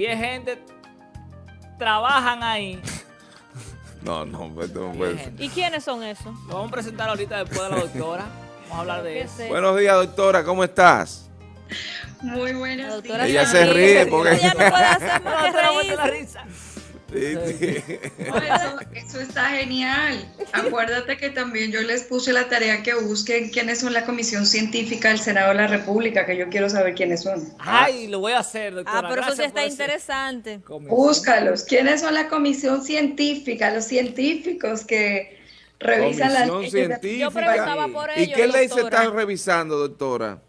10 gente trabajan ahí. No, no, no puede ser. ¿Y quiénes son esos? Lo vamos a presentar ahorita después de la doctora. Vamos a hablar de eso. Buenos días, doctora, ¿cómo estás? Muy buenos días. Ella se ríe porque... Ella no puede hacer más que reírse. Sí, sí. Eso, está genial. Acuérdate que también yo les puse la tarea que busquen quiénes son la comisión científica del Senado de la República, que yo quiero saber quiénes son. Ay, lo voy a hacer, doctora. Ah, pero eso sí está interesante. Búscalos. ¿Quiénes son la comisión científica? Los científicos que revisan las Comisión leyes. de- científica. Yo preguntaba por ¿Y ello, qué ley se doctora. está revisando, doctora?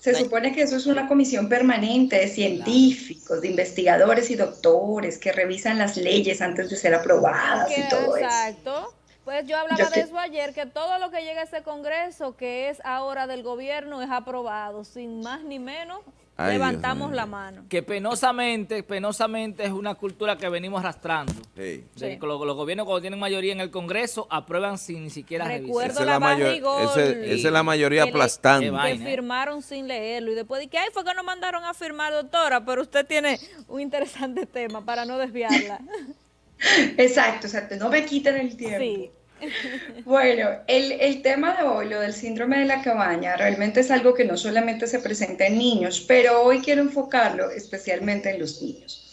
Se supone que eso es una comisión permanente de científicos, de investigadores y doctores que revisan las leyes antes de ser aprobadas y todo eso. exacto. Pues yo hablaba Yo de que- eso ayer, que todo lo que llega a ese Congreso, que es ahora del gobierno, es aprobado. Sin más ni menos, Ay, levantamos la mano. Que penosamente, penosamente es una cultura que venimos arrastrando. Sí. Los, los gobiernos cuando tienen mayoría en el Congreso aprueban sin ni siquiera Recuerdo revisar. Esa es la mayor- ese- esa es la mayoría Que le- aplastante. Que ¿eh? firmaron sin leerlo. Y después de que, ay, fue que nos mandaron a firmar, doctora, pero usted tiene un interesante tema para no desviarla. Exacto, exacto. No me quiten el tiempo. sí. Bueno, el, tema de hoy, lo del síndrome de la cabaña, realmente es algo que no solamente se presenta en niños, pero hoy quiero enfocarlo especialmente en los niños.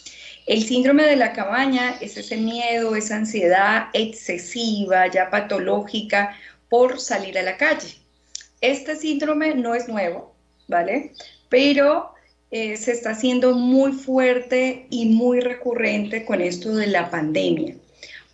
El síndrome de la cabaña es ese miedo, esa ansiedad excesiva, ya patológica, por salir a la calle. Este síndrome no es nuevo, ¿vale? Pero eh, se está haciendo muy fuerte y muy recurrente con esto de la pandemia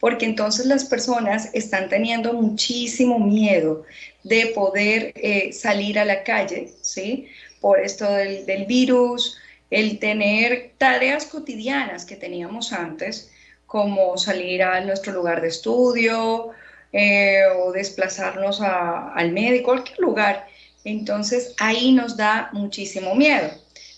porque entonces las personas están teniendo muchísimo miedo de poder eh, salir a la calle, ¿sí? Por esto del, virus, el tener tareas cotidianas que teníamos antes, como salir a nuestro lugar de estudio eh, o desplazarnos al médico, cualquier lugar. Entonces ahí nos da muchísimo miedo.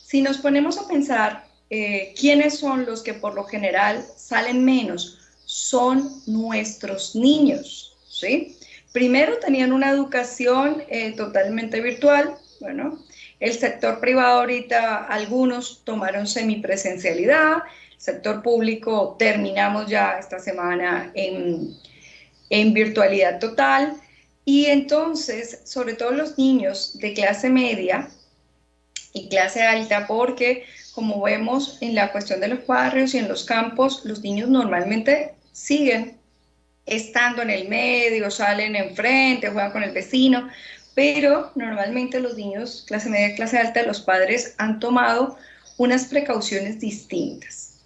Si nos ponemos a pensar eh, quiénes son los que por lo general salen menos, son nuestros niños, ¿sí? Primero tenían una educación eh, totalmente virtual, bueno, el sector privado ahorita algunos tomaron semipresencialidad, sector público terminamos ya esta semana en, en virtualidad total y entonces, sobre todo los niños de clase media y clase alta, porque como vemos en la cuestión de los barrios y en los campos, los niños normalmente siguen estando en el medio, salen enfrente, juegan con el vecino, pero normalmente los niños, clase media, clase alta, los padres han tomado unas precauciones distintas.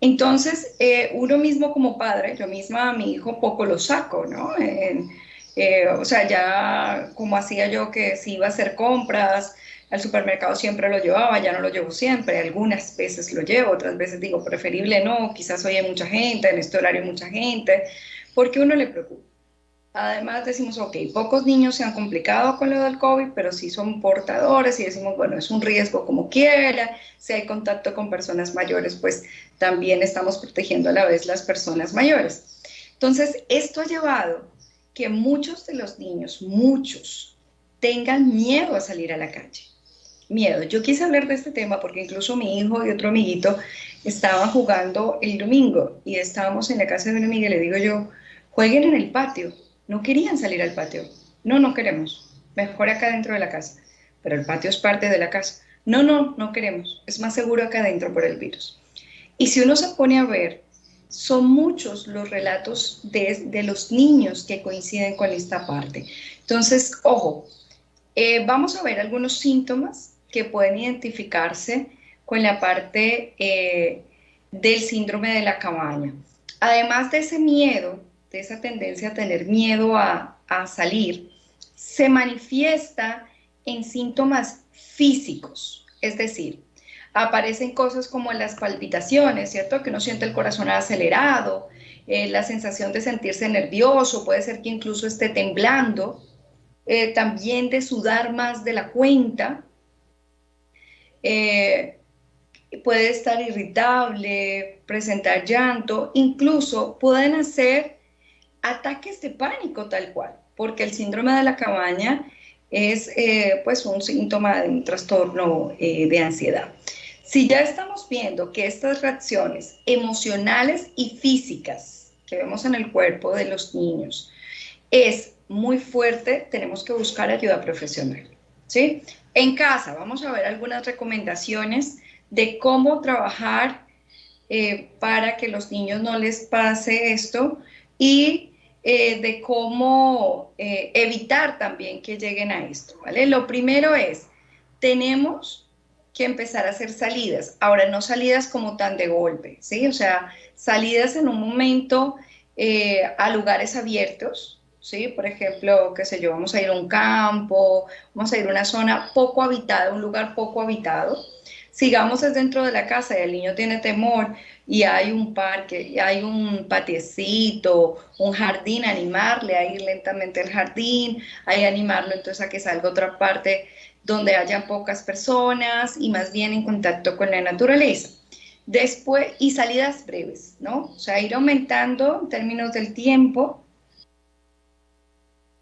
Entonces, eh, uno mismo como padre, yo misma a mi hijo poco lo saco, ¿no? En- eh, o sea, ya como hacía yo que si iba a hacer compras, al supermercado siempre lo llevaba, ya no lo llevo siempre, algunas veces lo llevo, otras veces digo preferible no, quizás hoy hay mucha gente, en este horario mucha gente, porque uno le preocupa. Además decimos, ok, pocos niños se han complicado con lo del COVID, pero sí son portadores y decimos, bueno, es un riesgo como quiera, si hay contacto con personas mayores, pues también estamos protegiendo a la vez las personas mayores. Entonces, esto ha llevado que muchos de los niños, muchos, tengan miedo a salir a la calle. Miedo. Yo quise hablar de este tema porque incluso mi hijo y otro amiguito estaban jugando el domingo y estábamos en la casa de una amiga y le digo yo, jueguen en el patio. No querían salir al patio. No, no queremos. Mejor acá dentro de la casa. Pero el patio es parte de la casa. No, no, no queremos. Es más seguro acá adentro por el virus. Y si uno se pone a ver, son muchos los relatos de, de los niños que coinciden con esta parte. Entonces, ojo, eh, vamos a ver algunos síntomas que pueden identificarse con la parte eh, del síndrome de la cabaña. Además de ese miedo, de esa tendencia a tener miedo a, salir, se manifiesta en síntomas físicos, es decir, aparecen cosas como las palpitaciones, ¿cierto? Que uno siente el corazón acelerado, eh, la sensación de sentirse nervioso, puede ser que incluso esté temblando, eh, también de sudar más de la cuenta, eh, puede estar irritable, presentar llanto, incluso pueden hacer ataques de pánico tal cual, porque el síndrome de la cabaña es eh, pues un síntoma de un trastorno eh, de ansiedad. Si ya estamos viendo que estas reacciones emocionales y físicas que vemos en el cuerpo de los niños es muy fuerte, tenemos que buscar ayuda profesional. ¿Sí? En casa vamos a ver algunas recomendaciones de cómo trabajar eh, para que los niños no les pase esto y eh, de cómo eh, evitar también que lleguen a esto. ¿vale? Lo primero es, tenemos que empezar a hacer salidas. Ahora, no salidas como tan de golpe, ¿sí? O sea, salidas en un momento a lugares abiertos, ¿sí? Por ejemplo, qué sé yo, vamos a ir a un campo, vamos a ir a una zona poco habitada, un lugar poco habitado. Sigamos es dentro de la casa y el niño tiene temor y hay un parque, hay un patiecito, un jardín, animarle a ir lentamente al jardín, ahí animarlo entonces a que salga a otra parte donde haya pocas personas y más bien en contacto con la naturaleza. Después, y salidas breves, ¿no? O sea, ir aumentando en términos del tiempo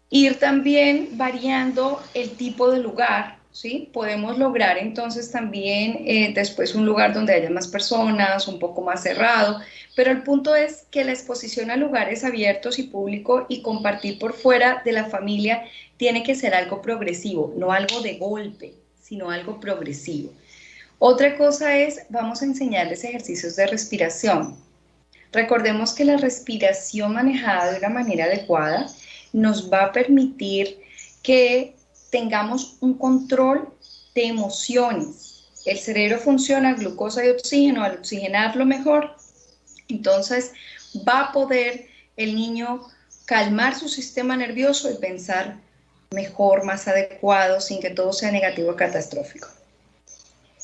Ir también variando el tipo de lugar, ¿sí? Podemos lograr entonces también eh, después un lugar donde haya más personas, un poco más cerrado, pero el punto es que la exposición a lugares abiertos y públicos y compartir por fuera de la familia tiene que ser algo progresivo, no algo de golpe, sino algo progresivo. Otra cosa es, vamos a enseñarles ejercicios de respiración. Recordemos que la respiración manejada de una manera adecuada nos va a permitir que tengamos un control de emociones. El cerebro funciona glucosa y oxígeno, al oxigenarlo mejor, entonces va a poder el niño calmar su sistema nervioso y pensar mejor, más adecuado, sin que todo sea negativo o catastrófico.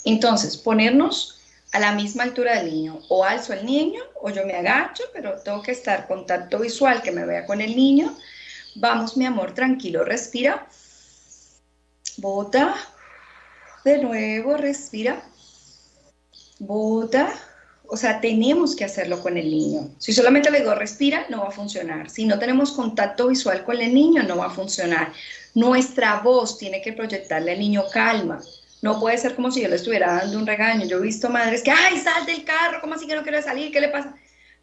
Entonces, ponernos a la misma altura del niño, o alzo el niño, o yo me agacho, pero tengo que estar contacto visual, que me vea con el niño, Vamos, mi amor, tranquilo, respira. Bota. De nuevo, respira. Bota. O sea, tenemos que hacerlo con el niño. Si solamente le digo respira, no va a funcionar. Si no tenemos contacto visual con el niño, no va a funcionar. Nuestra voz tiene que proyectarle al niño calma. No puede ser como si yo le estuviera dando un regaño. Yo he visto madres que, ay, sal del carro, ¿cómo así que no quiere salir? ¿Qué le pasa?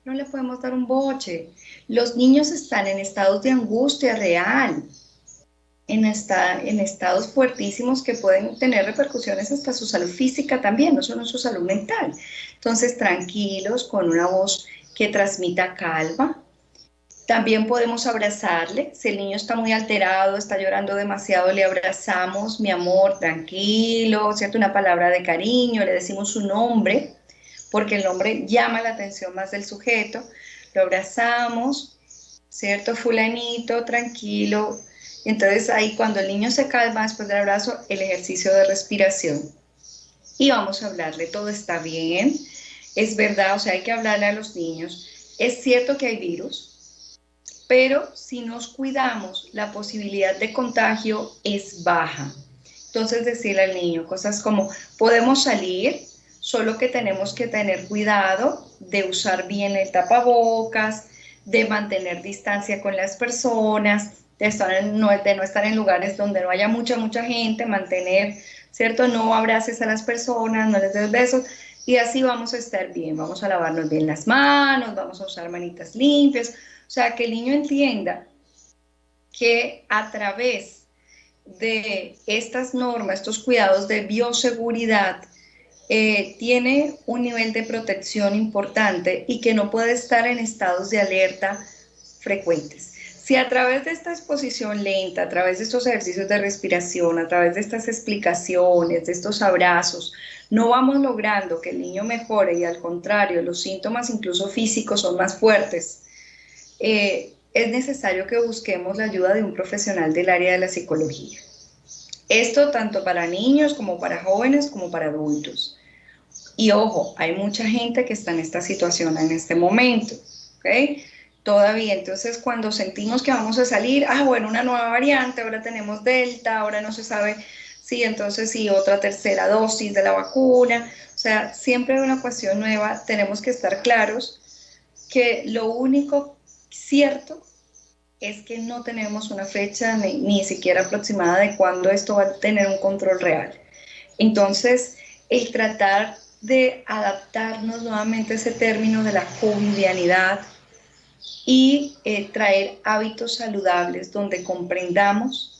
No le podemos dar un boche. Los niños están en estados de angustia real, en, en estados fuertísimos que pueden tener repercusiones hasta su salud física también, no solo en su salud mental. Entonces, tranquilos, con una voz que transmita calma. También podemos abrazarle. Si el niño está muy alterado, está llorando demasiado, le abrazamos, mi amor, tranquilo, ¿cierto? Una palabra de cariño, le decimos su nombre porque el nombre llama la atención más del sujeto, lo abrazamos, ¿cierto? Fulanito, tranquilo. Entonces ahí cuando el niño se calma después del abrazo, el ejercicio de respiración. Y vamos a hablarle, todo está bien, es verdad, o sea, hay que hablarle a los niños. Es cierto que hay virus, pero si nos cuidamos, la posibilidad de contagio es baja. Entonces decirle al niño cosas como, podemos salir, solo que tenemos que tener cuidado de usar bien el tapabocas, de mantener distancia con las personas, de, estar no, de no estar en lugares donde no haya mucha, mucha gente, mantener, ¿cierto? No abraces a las personas, no les des besos, y así vamos a estar bien, vamos a lavarnos bien las manos, vamos a usar manitas limpias, o sea, que el niño entienda que a través de estas normas, estos cuidados de bioseguridad, eh, tiene un nivel de protección importante y que no puede estar en estados de alerta frecuentes. Si a través de esta exposición lenta, a través de estos ejercicios de respiración, a través de estas explicaciones, de estos abrazos, no vamos logrando que el niño mejore y al contrario, los síntomas incluso físicos son más fuertes, eh, es necesario que busquemos la ayuda de un profesional del área de la psicología. Esto tanto para niños como para jóvenes como para adultos. Y ojo, hay mucha gente que está en esta situación en este momento, ¿ok? Todavía, entonces cuando sentimos que vamos a salir, ah, bueno, una nueva variante, ahora tenemos Delta, ahora no se sabe si entonces si otra tercera dosis de la vacuna, o sea, siempre hay una cuestión nueva, tenemos que estar claros que lo único cierto es que no tenemos una fecha ni, siquiera aproximada de cuándo esto va a tener un control real. Entonces, el tratar de adaptarnos nuevamente a ese término de la covidianidad y eh, traer hábitos saludables donde comprendamos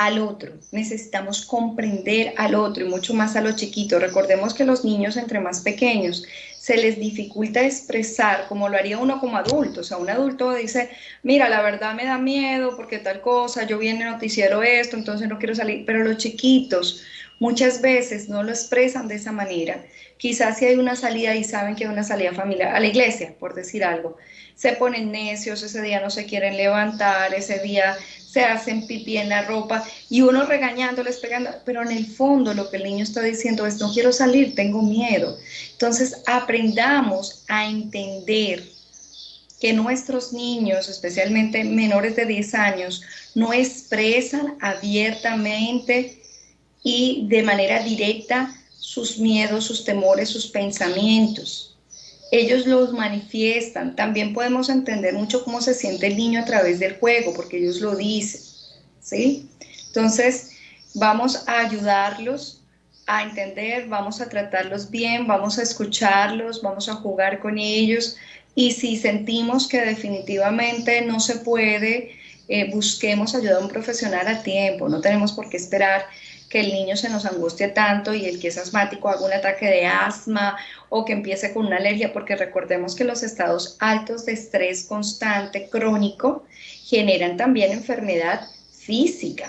al otro, necesitamos comprender al otro y mucho más a los chiquitos. Recordemos que los niños entre más pequeños se les dificulta expresar como lo haría uno como adulto. O sea, un adulto dice, mira, la verdad me da miedo porque tal cosa, yo vi en el noticiero esto, entonces no quiero salir. Pero los chiquitos muchas veces no lo expresan de esa manera. Quizás si hay una salida y saben que hay una salida familiar, a la iglesia, por decir algo, se ponen necios, ese día no se quieren levantar, ese día se hacen pipí en la ropa y uno regañándoles, pegando, pero en el fondo lo que el niño está diciendo es, no quiero salir, tengo miedo. Entonces aprendamos a entender que nuestros niños, especialmente menores de 10 años, no expresan abiertamente y de manera directa sus miedos, sus temores, sus pensamientos ellos los manifiestan. También podemos entender mucho cómo se siente el niño a través del juego, porque ellos lo dicen, ¿sí? Entonces, vamos a ayudarlos a entender, vamos a tratarlos bien, vamos a escucharlos, vamos a jugar con ellos y si sentimos que definitivamente no se puede, eh, busquemos ayuda a un profesional a tiempo, no tenemos por qué esperar que el niño se nos angustie tanto y el que es asmático haga un ataque de asma o que empiece con una alergia, porque recordemos que los estados altos de estrés constante crónico generan también enfermedad física.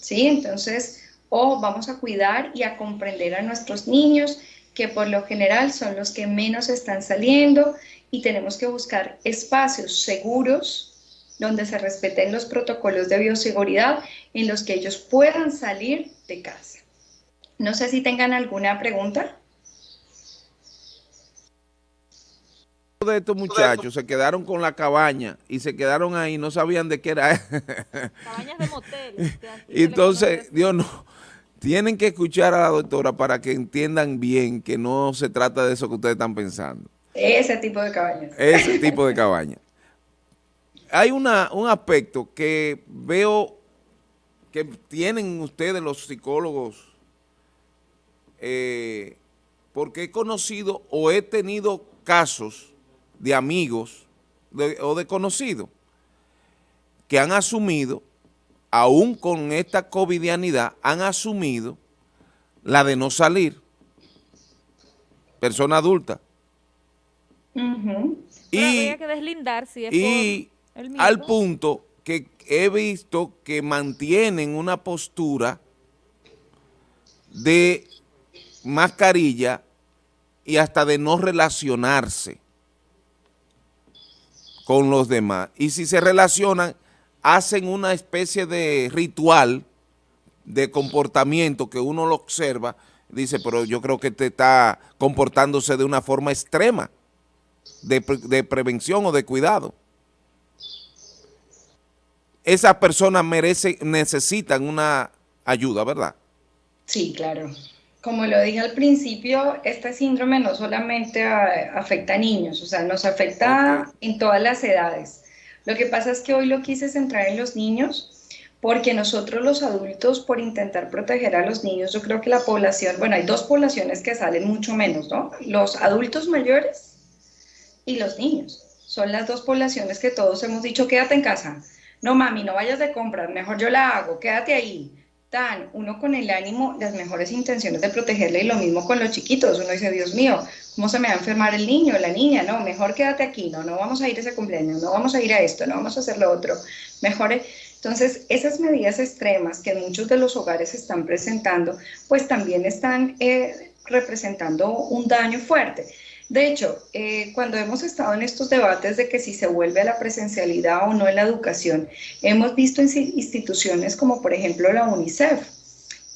¿Sí? Entonces, o vamos a cuidar y a comprender a nuestros niños que por lo general son los que menos están saliendo y tenemos que buscar espacios seguros donde se respeten los protocolos de bioseguridad en los que ellos puedan salir de casa. No sé si tengan alguna pregunta. de estos muchachos se quedaron con la cabaña y se quedaron ahí, no sabían de qué era. Cabañas de motel. y entonces, Dios no, tienen que escuchar a la doctora para que entiendan bien que no se trata de eso que ustedes están pensando. Ese tipo de cabañas. Ese tipo de cabañas hay una, un aspecto que veo que tienen ustedes los psicólogos, eh, porque he conocido o he tenido casos de amigos o de conocidos que han asumido, aún con esta covidianidad, han asumido la de no salir, persona adulta. Y, que deslindar si es y al punto que he visto que mantienen una postura de mascarilla y hasta de no relacionarse con los demás. Y si se relacionan, hacen una especie de ritual de comportamiento que uno lo observa, dice, pero yo creo que te está comportándose de una forma extrema de, de prevención o de cuidado esas personas merecen, necesitan una ayuda, ¿verdad? Sí, claro. Como lo dije al principio, este síndrome no solamente afecta a niños, o sea, nos afecta en todas las edades. Lo que pasa es que hoy lo quise centrar en los niños porque nosotros los adultos, por intentar proteger a los niños, yo creo que la población, bueno, hay dos poblaciones que salen mucho menos, ¿no? Los adultos mayores y los niños. Son las dos poblaciones que todos hemos dicho, quédate en casa no mami, no vayas de compras, mejor yo la hago, quédate ahí. Tan, uno con el ánimo, las mejores intenciones de protegerle y lo mismo con los chiquitos. Uno dice, Dios mío, ¿cómo se me va a enfermar el niño, la niña? No, mejor quédate aquí, no, no vamos a ir a ese cumpleaños, no vamos a ir a esto, no vamos a hacer lo otro. Mejor, entonces, esas medidas extremas que muchos de los hogares están presentando, pues también están eh, representando un daño fuerte. De hecho, eh, cuando hemos estado en estos debates de que si se vuelve a la presencialidad o no en la educación, hemos visto instituciones como por ejemplo la UNICEF,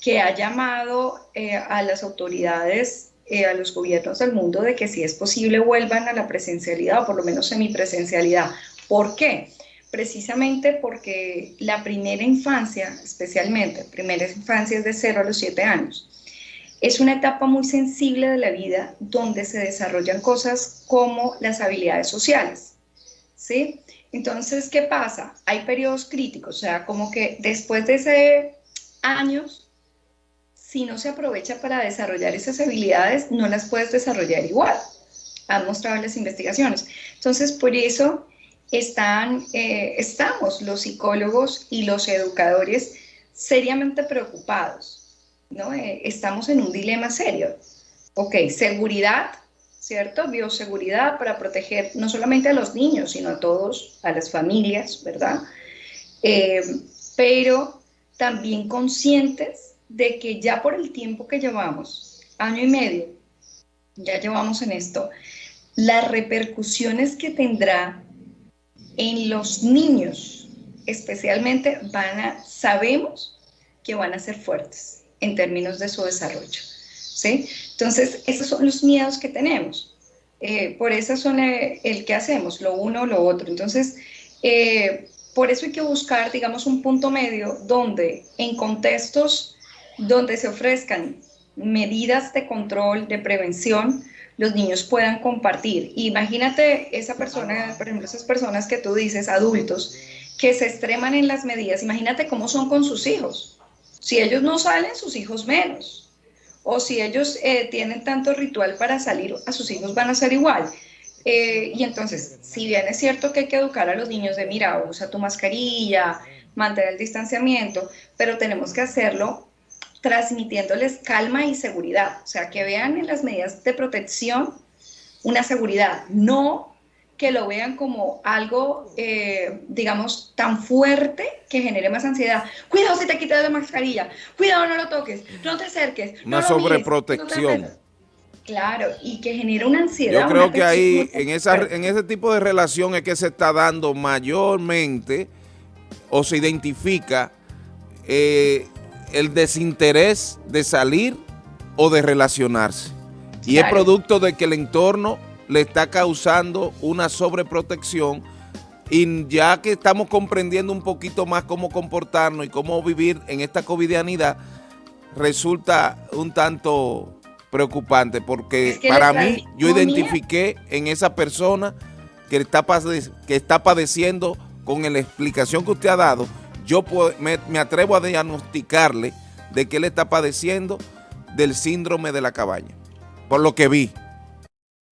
que ha llamado eh, a las autoridades, eh, a los gobiernos del mundo de que si es posible vuelvan a la presencialidad o por lo menos semipresencialidad. ¿Por qué? Precisamente porque la primera infancia, especialmente, primera infancia es de 0 a los 7 años es una etapa muy sensible de la vida donde se desarrollan cosas como las habilidades sociales. ¿sí? Entonces, ¿qué pasa? Hay periodos críticos, o sea, como que después de ese años si no se aprovecha para desarrollar esas habilidades, no las puedes desarrollar igual. Han mostrado las investigaciones. Entonces, por eso están, eh, estamos los psicólogos y los educadores seriamente preocupados. ¿No? Eh, estamos en un dilema serio. Ok, seguridad, ¿cierto? Bioseguridad para proteger no solamente a los niños, sino a todos, a las familias, ¿verdad? Eh, pero también conscientes de que ya por el tiempo que llevamos, año y medio, ya llevamos en esto, las repercusiones que tendrá en los niños, especialmente, van a, sabemos que van a ser fuertes en términos de su desarrollo. ¿sí? Entonces, esos son los miedos que tenemos. Eh, por eso son eh, el, que hacemos, lo uno o lo otro. Entonces, eh, por eso hay que buscar, digamos, un punto medio donde en contextos donde se ofrezcan medidas de control, de prevención, los niños puedan compartir. Imagínate esa persona, por ejemplo, esas personas que tú dices, adultos, que se extreman en las medidas, imagínate cómo son con sus hijos. Si ellos no salen, sus hijos menos. O si ellos eh, tienen tanto ritual para salir, a sus hijos van a ser igual. Eh, y entonces, si bien es cierto que hay que educar a los niños de, mira, usa tu mascarilla, mantener el distanciamiento, pero tenemos que hacerlo transmitiéndoles calma y seguridad, o sea, que vean en las medidas de protección una seguridad, no que lo vean como algo, eh, digamos, tan fuerte que genere más ansiedad. Cuidado si te quitas la mascarilla, cuidado no lo toques, no te acerques. Una sobreprotección. claro, y que genere una ansiedad. Yo creo que ahí, en, esa, en ese tipo de relación es que se está dando mayormente o se identifica eh, el desinterés de salir o de relacionarse. Y es producto de que el entorno le está causando una sobreprotección y ya que estamos comprendiendo un poquito más cómo comportarnos y cómo vivir en esta covidianidad, resulta un tanto preocupante porque para mí yo identifiqué en esa persona que está, que está padeciendo con la explicación que usted ha dado, yo me, me atrevo a diagnosticarle de que él está padeciendo del síndrome de la cabaña, por lo que vi.